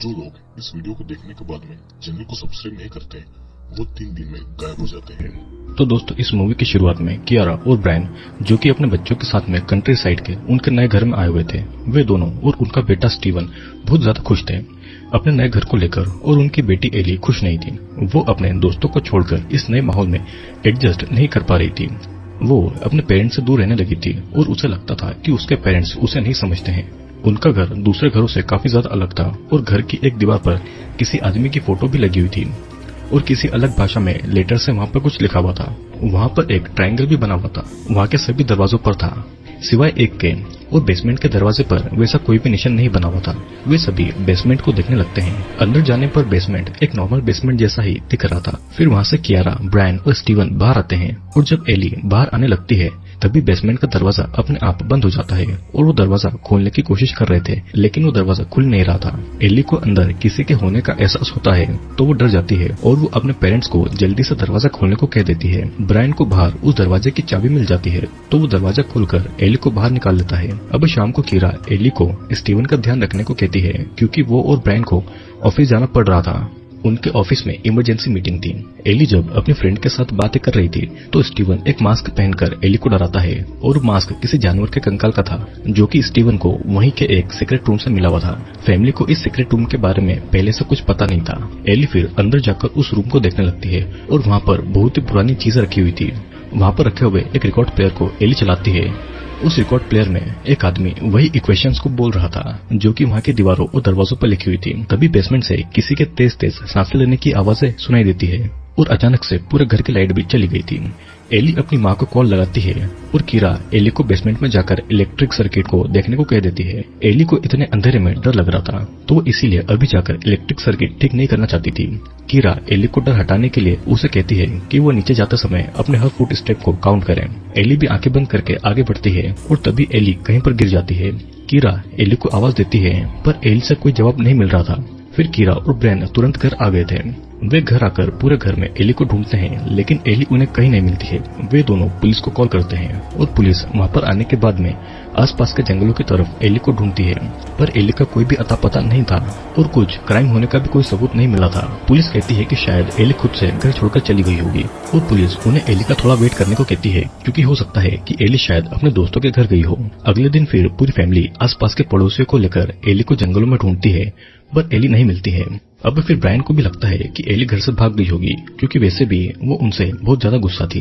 जो लोग इस वीडियो को देखने के बाद में चैनल को सब्सक्राइब नहीं करते, वो तीन दिन में गायब हो जाते हैं। तो दोस्तों, इस मूवी की शुरुआत में कियारा और ब्रायन जो कि अपने बच्चों के साथ में कंट्री साइड के उनके नए घर में आए हुए थे, वे दोनों और उनका बेटा स्टीवन बहुत ज़्यादा खुश थे। अपने नए घर को लेकर और उनकी बेटी एली खुश नहीं थी। वो अपने दोस्तों को छोड़कर इस नए माहौल में एडजस्ट नहीं कर पा रही थी। वो अपने पेरेंट्स से दूर रहने लगी थी और उसे लगता था कि उसके पेरेंट्स उसे नहीं समझते हैं। उनका घर दूसरे घरों से काफ़ी ज़्यादा अलग था और घर की एक दीवार पर किसी आदमी की फ़ोटो भी लगी हुई थी और किसी अलग भाषा में लेटर से वहाँ पर कुछ लिखा हुआ था। वहाँ पर एक ट्रायंगल भी बना हुआ था। वहाँ के सभी दरवाजों पर था, सिवाय एक के और बेसमेंट के दरवाजे पर वैसा कोई भी निशान नहीं बना हुआ था। वे सभी बेसमेंट को देखने लगते हैं। अंदर जाने पर बेसमेंट एक नॉर्मल बेसमेंट जैसा ही दिख रहा था। फिर वहाँ से कियारा, ब्रायन और स्टीवन बाहर आते हैं और जब एली बाहर आने लगती है तभी बेसमेंट का दरवाज़ा अपने आप बंद हो जाता है और वो दरवाज़ा खोलने की कोशिश कर रहे थे, लेकिन वो दरवाज़ा खुल नहीं रहा था। एली को अंदर किसी के होने का एहसास होता है तो वो डर जाती है और वो अपने पेरेंट्स को जल्दी से दरवाज़ा खोलने को कह देती है। ब्रायन को बाहर उस दरवाजे की चाबी मिल जाती है तो वो दरवाज़ा खोलकर एली को बाहर निकाल लेता है। अब शाम को कीरा एली को स्टीवन का ध्यान रखने को कहती है, क्योंकि वो और ब्रायन को ऑफ़िस जाना पड़ रहा था। उनके ऑफ़िस में इमरजेंसी मीटिंग थी। एली जब अपने फ्रेंड के साथ बातें कर रही थी तो स्टीवन एक मास्क पहनकर एली को डराता है, और मास्क किसी जानवर के कंकाल का था, जो कि स्टीवन को वहीं के एक सीक्रेट रूम से मिला हुआ था। फैमिली को इस सीक्रेट रूम के बारे में पहले से कुछ पता नहीं था। एली फिर अंदर जाकर उस रूम को देखने लगती है, और वहाँ पर बहुत ही पुरानी चीज़ें रखी हुई थी। वहाँ पर रखे हुए एक रिकॉर्ड प्लेयर को एली चलाती है। उस रिकॉर्ड प्लेयर में एक आदमी वही इक्वेशंस को बोल रहा था, जो कि वहाँ की दीवारों और दरवाजों पर लिखी हुई थी। तभी बेसमेंट से किसी के तेज तेज साँसें लेने की आवाज़ें सुनाई देती है और अचानक से पूरे घर की लाइट भी चली गई थी। एली अपनी माँ को कॉल लगाती है और कीरा एली को बेसमेंट में जाकर इलेक्ट्रिक सर्किट को देखने को कह देती है। एली को इतने अंधेरे में डर लग रहा था तो वो इसीलिए अभी जाकर इलेक्ट्रिक सर्किट ठीक नहीं करना चाहती थी। कीरा एली को डर हटाने के लिए उसे कहती है कि वो नीचे जाते समय अपने हर फुट स्टेप को काउंट करें। एली भी आँखें बंद करके आगे बढ़ती है और तभी एली कहीं पर गिर जाती है। कीरा एली को आवाज़ देती है, पर एली से कोई जवाब नहीं मिल रहा था। फिर कीरा और ब्रैन तुरंत घर आ गए थे। वे घर आकर पूरे घर में एली को ढूंढते हैं, लेकिन एली उन्हें कहीं नहीं मिलती है। वे दोनों पुलिस को कॉल करते हैं और पुलिस वहाँ पर आने के बाद में आसपास के जंगलों की तरफ़ एली को ढूंढती है। पर एली का कोई भी अता पता नहीं था और कुछ क्राइम होने का भी कोई सबूत नहीं मिला था। पुलिस कहती है कि शायद एली खुद से घर छोड़कर चली गई होगी और पुलिस उन्हें एली का थोड़ा वेट करने को कहती है, क्योंकि हो सकता है कि एली शायद अपने दोस्तों के घर गई हो। अगले दिन फिर पूरी फैमिली आसपास के पड़ोसियों को लेकर एली को जंगलों में ढूंढती है, पर एली नहीं मिलती है। अब फिर ब्रायन को भी लगता है कि एली घर से भाग गई होगी, क्योंकि वैसे भी वो उनसे बहुत ज़्यादा गुस्सा थी।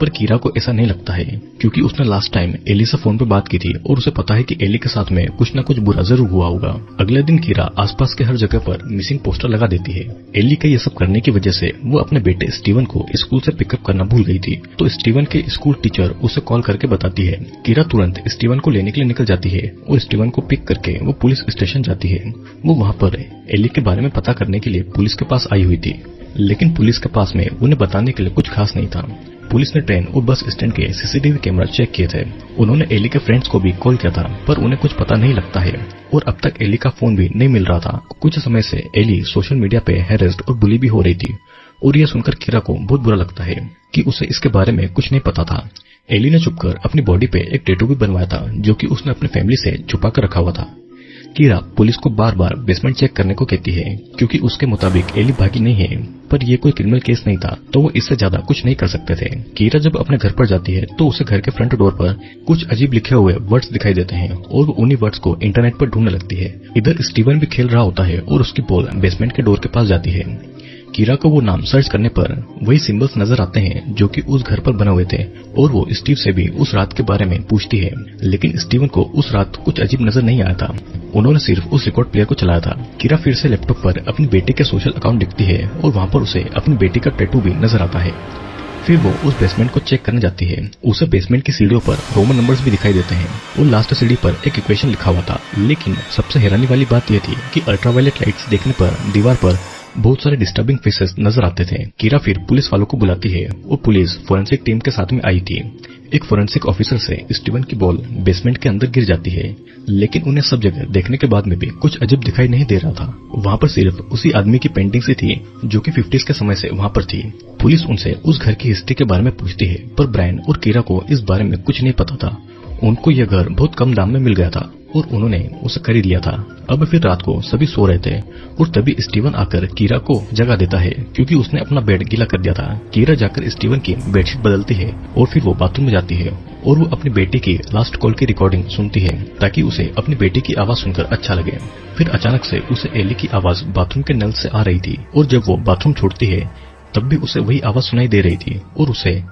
पर कीरा को ऐसा नहीं लगता है, क्योंकि उसने लास्ट टाइम एली से फ़ोन पे बात की थी और उसे पता है कि एली के साथ में कुछ न कुछ बुरा ज़रूर हुआ होगा। अगले दिन कीरा आसपास के हर जगह पर मिसिंग पोस्टर लगा देती है। एली का ये सब करने की वजह से वो अपने बेटे स्टीवन को स्कूल से पिकअप करना भूल गई थी। तो स्टीवन के स्कूल टीचर उसे कॉल करके बताती है। कीरा तुरंत स्टीवन को लेने के लिए निकल जाती है और स्टीवन को पिक करके वो पुलिस स्टेशन जाती है। वो वहाँ पर एली के बारे में पता करने के लिए पुलिस के पास आई हुई थी। लेकिन पुलिस के पास में उन्हें बताने के लिए कुछ खास नहीं था। पुलिस ने ट्रेन और बस स्टैंड के सीसीटीवी कैमरा चेक किए थे। उन्होंने एली के फ्रेंड्स को भी कॉल किया था, पर उन्हें कुछ पता नहीं लगता है। और अब तक एली का फ़ोन भी नहीं मिल रहा था। कुछ समय से एली सोशल मीडिया पे हैरेस्ट और बुली भी हो रही थी। और यह सुनकर किरा को बहुत बुरा लगता है कि उसे इसके बारे में कुछ नहीं पता था। एली ने छुपकर अपनी बॉडी पे एक टेटू भी बनवाया था, जो कि उसने अपनी फैमिली से छुपा कर रखा हुआ था। कीरा पुलिस को बार बार बेसमेंट चेक करने को कहती है, क्योंकि उसके मुताबिक एली भागी नहीं है, पर यह कोई क्रिमिनल केस नहीं था तो वो इससे ज़्यादा कुछ नहीं कर सकते थे। कीरा जब अपने घर पर जाती है तो उसे घर के फ्रंट डोर पर कुछ अजीब लिखे हुए वर्ड्स दिखाई देते हैं, और वो उन्हीं वर्ड्स को इंटरनेट पर ढूँढने लगती है। इधर स्टीवन भी खेल रहा होता है, और उसकी बॉल बेसमेंट के डोर के पास जाती है। कीरा को वो नाम सर्च करने पर वही सिंबल्स नज़र आते हैं, जो कि उस घर पर बने हुए थे, और वो स्टीव से भी उस रात के बारे में पूछती है, लेकिन स्टीवन को उस रात कुछ अजीब नज़र नहीं आया था। उन्होंने सिर्फ़ उस रिकॉर्ड प्लेयर को चलाया था। किरा फिर से लैपटॉप पर अपनी बेटे के सोशल अकाउंट दिखती है और वहाँ पर उसे अपनी बेटी का टैटू भी नज़र आता है। फिर वो उस बेसमेंट को चेक करने जाती है। उसे बेसमेंट की सीढ़ियों पर रोमन नंबर्स भी दिखाई देते हैं। और लास्ट सीढ़ी पर एक इक्वेशन लिखा हुआ था। लेकिन सबसे हैरानी वाली बात यह थी कि अल्ट्रावायलेट लाइट्स देखने पर, दीवार पर बहुत सारे डिस्टर्बिंग फेसेस नज़र आते थे। कीरा फिर पुलिस वालों को बुलाती है और पुलिस फोरेंसिक टीम के साथ में आई थी। एक फोरेंसिक ऑफिसर से स्टीवन की बॉल बेसमेंट के अंदर गिर जाती है। लेकिन उन्हें सब जगह देखने के बाद में भी कुछ अजीब दिखाई नहीं दे रहा था। वहाँ पर सिर्फ़ उसी आदमी की पेंटिंग सी थी, जो कि फिफ्टीज के समय से वहाँ पर थी। पुलिस उनसे उस घर की हिस्ट्री के बारे में पूछती है, पर ब्रायन और कीरा को इस बारे में कुछ नहीं पता था। उनको यह घर बहुत कम दाम में मिल गया था और उन्होंने उसे खरीद लिया था। अब फिर रात को सभी सो रहे थे और तभी स्टीवन आकर कीरा को जगा देता है, क्योंकि उसने अपना बेड गीला कर दिया था। कीरा जाकर स्टीवन की बेडशीट बदलती है और फिर वो बाथरूम में जाती है और वो अपनी बेटी की लास्ट कॉल की रिकॉर्डिंग सुनती है, ताकि उसे अपनी बेटी की आवाज़ सुनकर अच्छा लगे। फिर अचानक से उसे एली की आवाज़ बाथरूम के नल से आ रही थी और जब वो बाथरूम छोड़ती है, तब भी उसे वही आवाज़ सुनाई दे रही थी और उसे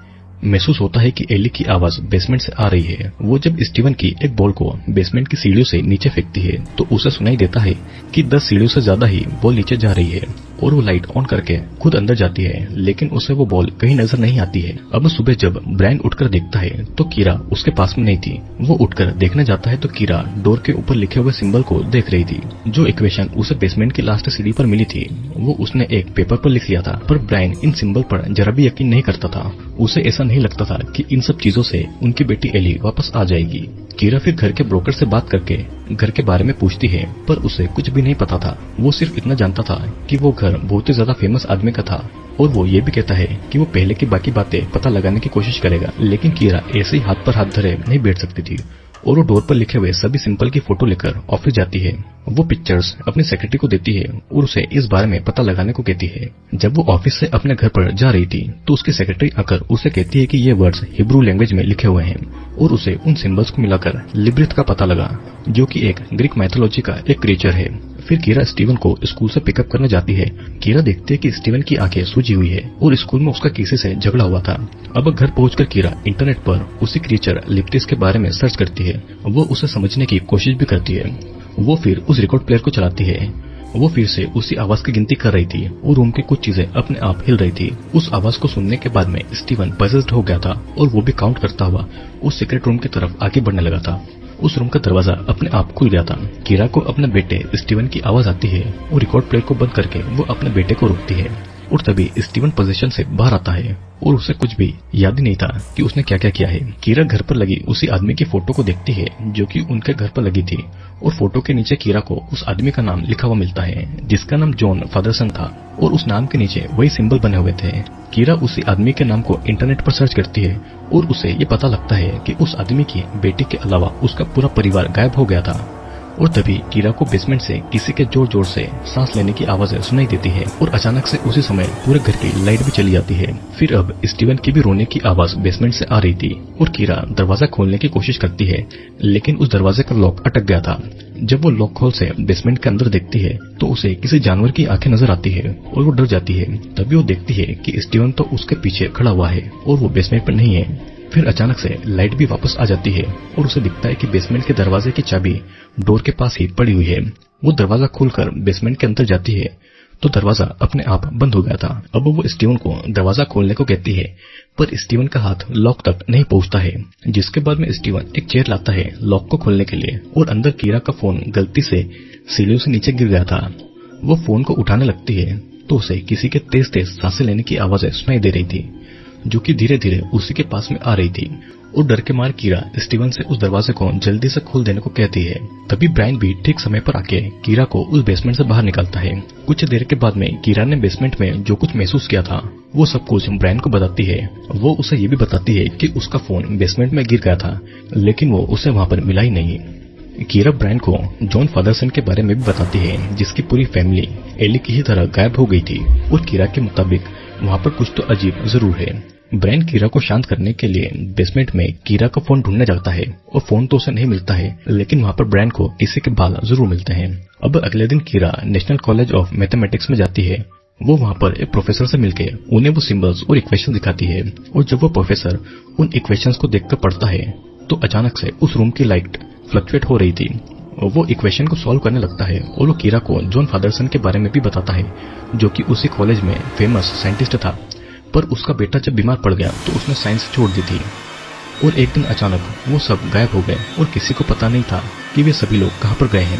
महसूस होता है कि एली की आवाज़ बेसमेंट से आ रही है। वो जब स्टीवन की एक बॉल को बेसमेंट की सीढ़ियों से नीचे फेंकती है तो उसे सुनाई देता है कि दस सीढ़ियों से ज़्यादा ही बॉल नीचे जा रही है। और वो लाइट ऑन करके खुद अंदर जाती है, लेकिन उसे वो बॉल कहीं नज़र नहीं आती है। अब सुबह जब ब्रायन उठकर देखता है तो कीरा उसके पास में नहीं थी। वो उठकर देखने जाता है तो कीरा डोर के ऊपर लिखे हुए सिंबल को देख रही थी, जो इक्वेशन उसे बेसमेंट की लास्ट सीढ़ी पर मिली थी। वो उसने एक पेपर पर लिख लिया था, पर ब्रायन इन सिंबल पर जरा भी यकीन नहीं करता था। उसे ऐसा नहीं लगता था कि इन सब चीज़ों से उनकी बेटी एली वापस आ जाएगी। कीरा फिर घर के ब्रोकर से बात करके घर के बारे में पूछती है, पर उसे कुछ भी नहीं पता था। वो सिर्फ़ इतना जानता था कि वो घर बहुत ही ज़्यादा फ़ेमस आदमी का था, और वो ये भी कहता है कि वो पहले की बाकी बातें पता लगाने की कोशिश करेगा, लेकिन कीरा ऐसे ही हाथ पर हाथ धरे नहीं बैठ सकती थी। और वो डोर पर लिखे हुए सभी सिंपल की फ़ोटो लेकर ऑफ़िस जाती है। वो पिक्चर्स अपनी सेक्रेटरी को देती है और उसे इस बारे में पता लगाने को कहती है। जब वो ऑफ़िस से अपने घर पर जा रही थी तो उसकी सेक्रेटरी आकर उसे कहती है कि ये वर्ड्स हिब्रू लैंग्वेज में लिखे हुए हैं और उसे उन सिंबल्स को मिलाकर लिब्रिथ का पता लगा, जो कि एक ग्रीक मैथोलॉजी का एक क्रिएचर है। फिर कीरा स्टीवन को स्कूल से पिकअप करने जाती है। कीरा देखते है कि स्टीवन की आँखें सूजी हुई है और स्कूल में उसका किसी से झगड़ा हुआ था। अब घर पहुंचकर कीरा इंटरनेट पर उसी क्रिएचर लिप्टिस के बारे में सर्च करती है। वो उसे समझने की कोशिश भी करती है। वो फिर उस रिकॉर्ड प्लेयर को चलाती है। वो फिर से उसी आवाज़ की गिनती कर रही थी और रूम की कुछ चीज़ें अपने आप हिल रही थी। उस आवाज़ को सुनने के बाद में स्टीवन पजेस्ड हो गया था और वो भी काउंट करता हुआ उस सीक्रेट रूम की तरफ़ आगे बढ़ने लगा था। उस रूम का दरवाज़ा अपने आप खुल गया था। कीरा को अपने बेटे स्टीवन की आवाज़ आती है। और रिकॉर्ड प्लेयर को बंद करके वो अपने बेटे को रोकती है। और तभी स्टीवन पोजीशन से बाहर आता है और उसे कुछ भी याद ही नहीं था कि उसने क्या क्या किया है। कीरा घर पर लगी उसी आदमी की फ़ोटो को देखती है, जो कि उनके घर पर लगी थी, और फ़ोटो के नीचे कीरा को उस आदमी का नाम लिखा हुआ मिलता है, जिसका नाम जॉन फादरसन था, और उस नाम के नीचे वही सिंबल बने हुए थे। कीरा उसी आदमी के नाम को इंटरनेट पर सर्च करती है, और उसे ये पता लगता है कि उस आदमी की बेटी के अलावा उसका पूरा परिवार गायब हो गया था। और तभी कीरा को बेसमेंट से किसी के ज़ोर ज़ोर से सांस लेने की आवाज़ें सुनाई देती है और अचानक से उसी समय पूरे घर की लाइट भी चली जाती है। फिर अब स्टीवन की भी रोने की आवाज़ बेसमेंट से आ रही थी और कीरा दरवाज़ा खोलने की कोशिश करती है, लेकिन उस दरवाजे का लॉक अटक गया था। जब वो लॉक खोल से बेसमेंट के अंदर देखती है तो उसे किसी जानवर की आँखें नज़र आती है और वो डर जाती है। तभी वो देखती है कि स्टीवन तो उसके पीछे खड़ा हुआ है और वो बेसमेंट पर नहीं है। फिर अचानक से लाइट भी वापस आ जाती है और उसे दिखता है कि बेसमेंट के दरवाजे की चाबी डोर के पास ही पड़ी हुई है। वो दरवाज़ा खोलकर बेसमेंट के अंदर जाती है। तो दरवाज़ा अपने आप बंद हो गया था। अब वो स्टीवन को दरवाज़ा खोलने को कहती है, पर स्टीवन का हाथ लॉक तक नहीं पहुँचता है, जिसके बाद में स्टीवन एक चेयर लाता है लॉक को खोलने के लिए और अंदर कीरा का फ़ोन गलती से सीढ़ियों से नीचे गिर गया था। वो फ़ोन को उठाने लगती है तो उसे किसी के तेज तेज साँसें लेने की आवाज़ें सुनाई दे रही थी। जो कि धीरे धीरे उसी के पास में आ रही थी। और डर के मार कीरा स्टीवन से उस दरवाजे को जल्दी से खोल देने को कहती है। तभी ब्रायन भी ठीक समय पर आके कीरा को उस बेसमेंट से बाहर निकालता है। कुछ देर के बाद में कीरा ने बेसमेंट में जो कुछ महसूस किया था, वो सब कुछ ब्रायन को बताती है। वो उसे ये भी बताती है कि उसका फ़ोन बेसमेंट में गिर गया था, लेकिन वो उसे वहाँ पर मिला ही नहीं। कीरा ब्रायन को जॉन फादरसन के बारे में भी बताती है, जिसकी पूरी फैमिली एली की ही तरह गायब हो गई थी। और कीरा के मुताबिक वहाँ पर कुछ तो अजीब ज़रूर है। ब्रैन कीरा को शांत करने के लिए बेसमेंट में कीरा का फ़ोन ढूँढने जाता है और फ़ोन तो उसे नहीं मिलता है, लेकिन वहाँ पर ब्रैन को किसी के बाल ज़रूर मिलते हैं। अब अगले दिन Kira national college of mathematics में जाती है। वो वहाँ पर एक प्रोफेसर से मिलके उन्हें वो सिंबल्स और इक्वेशन दिखाती है और जब वो प्रोफेसर उन इक्वेशंस को देखकर पढ़ता है तो अचानक से उस रूम की लाइट फ्लक्चुएट हो रही थी। वो इक्वेशन को सॉल्व करने लगता है और वो कीरा को जॉन फादरसन के बारे में भी बताता है, जो कि उसी कॉलेज में फ़ेमस साइंटिस्ट था। पर उसका बेटा जब बीमार पड़ गया तो उसने साइंस छोड़ दी थी। और एक दिन अचानक वो सब गायब हो गए और किसी को पता नहीं था कि वे सभी लोग कहाँ पर गए हैं।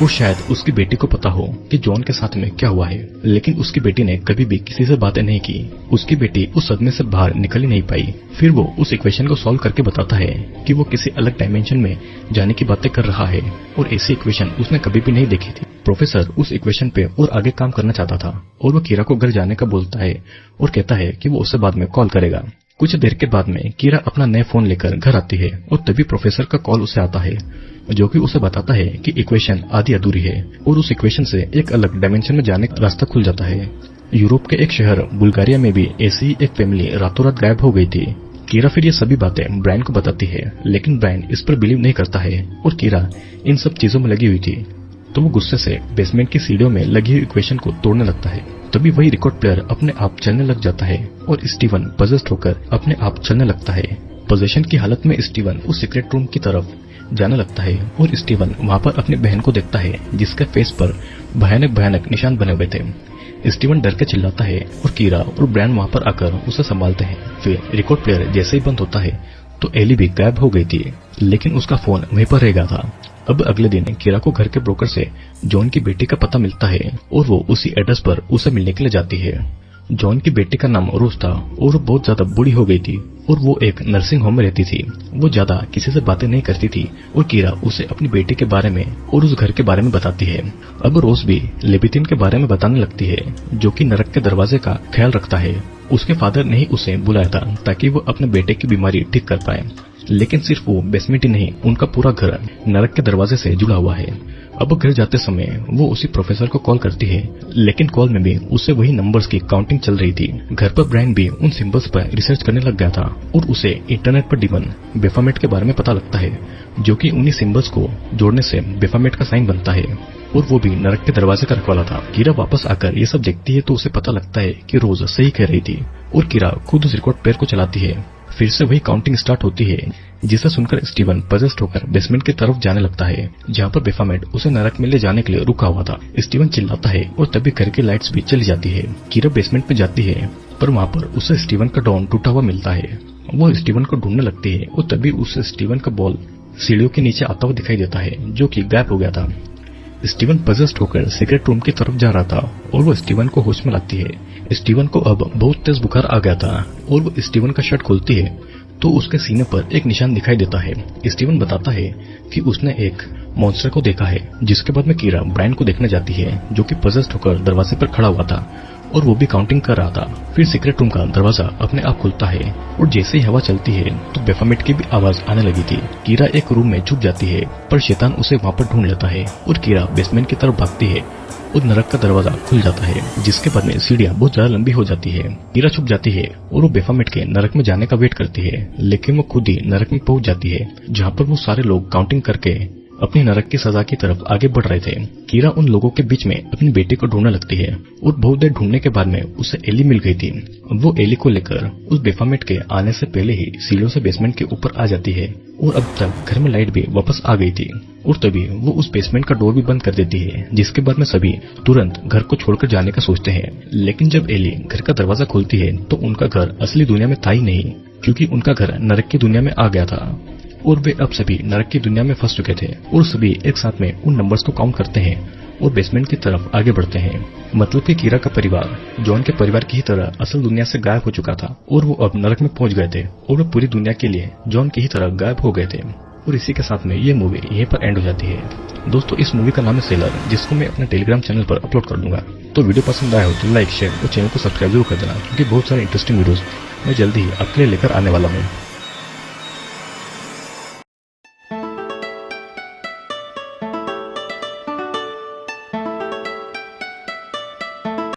और शायद उसकी बेटी को पता हो कि जॉन के साथ में क्या हुआ है, लेकिन उसकी बेटी ने कभी भी किसी से बातें नहीं की। उसकी बेटी उस सदमे से बाहर निकल ही नहीं पाई। फिर वो उस इक्वेशन को सॉल्व करके बताता है कि वो किसी अलग डायमेंशन में जाने की बातें कर रहा है, और ऐसी इक्वेशन उसने कभी भी नहीं देखी थी। प्रोफेसर उस इक्वेशन पे और आगे काम करना चाहता था, और वो कीरा को घर जाने का बोलता है, और कहता है कि वो उससे बाद में कॉल करेगा। कुछ देर के बाद में कीरा अपना नया फ़ोन लेकर घर आती है, और तभी प्रोफेसर का कॉल उसे आता है। जो कि उसे बताता है कि इक्वेशन आधी अधूरी है और उस इक्वेशन से एक अलग डायमेंशन में जाने का रास्ता खुल जाता है। यूरोप के एक शहर, बुल्गारिया में भी ऐसी एक फैमिली रातों रात गायब हो गई थी। कीरा फिर ये सभी बातें ब्रायन को बताती है, लेकिन ब्रायन इस पर बिलीव नहीं करता है और कीरा इन सब चीज़ों में लगी हुई थी। तो वो गुस्से से बेसमेंट की सीढ़ियों में लगी हुई इक्वेशन को तोड़ने लगता है। तभी वही रिकॉर्ड प्लेयर अपने आप चलने लग जाता है और स्टीवन पजेस्ट होकर अपने आप चलने लगता है। पोजेशन की हालत में स्टीवन उस सीक्रेट रूम की तरफ़ जाने लगता है और स्टीवन वहाँ पर अपनी बहन को देखता है, जिसके फेस पर भयानक भयानक निशान बने हुए थे। स्टीवन डर के चिल्लाता है और कीरा और ब्रैन वहाँ पर आकर उसे संभालते हैं। फिर रिकॉर्ड प्लेयर जैसे ही बंद होता है तो एली भी गायब हो गई थी, लेकिन उसका फ़ोन वहीं पर रह गया था। अब अगले दिन कीरा को घर के ब्रोकर से जॉन की बेटी का पता मिलता है और वो उसी एड्रेस पर उसे मिलने के लिए जाती है। जॉन की बेटी का नाम रोज था और बहुत ज़्यादा बूढ़ी हो गई थी। और वो एक नर्सिंग होम में रहती थी। वो ज़्यादा किसी से बातें नहीं करती थी और कीरा उसे अपनी बेटी के बारे में और उस घर के बारे में बताती है। अब रोज भी लेबितिन के बारे में बताने लगती है, जो कि नरक के दरवाजे का ख्याल रखता है। उसके फादर ने ही उसे बुलाया था, ताकि वो अपने बेटे की बीमारी ठीक कर पाए। लेकिन सिर्फ़ वो बेसमेंट ही नहीं, उनका पूरा घर नरक के दरवाजे से जुड़ा हुआ है। अब घर जाते समय वो उसी प्रोफेसर को कॉल करती है, लेकिन कॉल में भी उसे वही नंबर्स की काउंटिंग चल रही थी। घर पर ब्रायन भी उन सिंबल्स पर रिसर्च करने लग गया था और उसे इंटरनेट पर डिमन बेफामेट के बारे में पता लगता है, जो कि उन्हीं सिंबल्स को जोड़ने से बेफामेट का साइन बनता है। और वो भी नरक के दरवाजे का रखवाला था। कीरा वापस आकर ये सब देखती है तो उसे पता लगता है कि रोज सही कह रही थी और कीरा खुद उस रिकॉर्ड पेयर को चलाती है। फिर से वही काउंटिंग स्टार्ट होती है। जिसे सुनकर स्टीवन पजेस्ट होकर बेसमेंट की तरफ़ जाने लगता है, जहाँ पर बेफामेट उसे नरक में ले जाने के लिए रुका हुआ था। स्टीवन चिल्लाता है और तभी घर की लाइट्स भी चली जाती है। कीरा बेसमेंट में जाती है, पर वहाँ पर उसे स्टीवन का डॉन टूटा हुआ मिलता है। वो स्टीवन को ढूँढने लगती है और तभी उसे स्टीवन का बॉल सीढ़ियों के नीचे आता हुआ दिखाई देता है, जो कि गायब हो गया था। स्टीवन पजेस्ट होकर सिगरेट रूम की तरफ़ जा रहा था और वो स्टीवन को होश में लाती है। स्टीवन को अब बहुत तेज बुखार आ गया था और वो स्टीवन का शर्ट खोलती है। तो उसके सीने पर एक निशान दिखाई देता है। स्टीवन बताता है कि उसने एक मॉन्स्टर को देखा है, जिसके बाद में कीरा ब्रायन को देखने जाती है, जो कि पजस्ट होकर दरवाजे पर खड़ा हुआ था, और वो भी काउंटिंग कर रहा था। फिर सीक्रेट रूम का दरवाज़ा अपने आप खुलता है, और जैसे ही हवा चलती है तो बेफामेट की भी आवाज़ आने लगी थी। कीरा एक रूम में छुप जाती है, पर शैतान उसे वहाँ पर ढूंढ लेता है, और कीरा बेसमेंट की तरफ़ भागती है और नरक का दरवाज़ा खुल जाता है, जिसके बाद में सीढ़ियाँ बहुत ज़्यादा लंबी हो जाती है। कीरा छुप जाती है और वो बेफामेट के नरक में जाने का वेट करती है, लेकिन वो खुद ही नरक में पहुँच जाती है, जहाँ पर वो सारे लोग काउंटिंग करके अपनी नरक की सजा की तरफ़ आगे बढ़ रहे थे। कीरा उन लोगों के बीच में अपनी बेटी को ढूँढने लगती है। और बहुत देर ढूँढने के बाद में उसे एली मिल गई थी। वो एली को लेकर उस बेफामेट के आने से पहले ही सीढ़ियों से बेसमेंट के ऊपर आ जाती है और अब तक घर में लाइट भी वापस आ गई थी। और तभी वो उस बेसमेंट का डोर भी बंद कर देती है, जिसके बाद में सभी तुरंत घर को छोड़कर जाने का सोचते हैं। लेकिन जब एली घर का दरवाज़ा खोलती है तो उनका घर असली दुनिया में था ही नहीं, क्योंकि उनका घर नरक की दुनिया में आ गया था। और वे अब सभी नरक की दुनिया में फंस चुके थे। और सभी एक साथ में उन नंबर्स को काउंट करते हैं और बेसमेंट की तरफ़ आगे बढ़ते हैं। मतलब कि कीरा का परिवार, जॉन के परिवार की ही तरह असल दुनिया से गायब हो चुका था और वो अब नरक में पहुँच गए थे और वो पूरी दुनिया के लिए जॉन की ही तरह गायब हो गए थे। और इसी के साथ में ये मूवी यहीं पर एंड हो जाती है। दोस्तों, इस मूवी का नाम है सेलर जिसको मैं अपने टेलीग्राम चैनल पर अपलोड कर दूँगा। तो वीडियो पसंद आया हो तो लाइक शेयर और चैनल को सब्सक्राइब ज़रूर कर देना, क्योंकि बहुत सारे इंटरेस्टिंग वीडियोस मैं जल्दी ही आपके लिए लेकर आने वाला हूँ।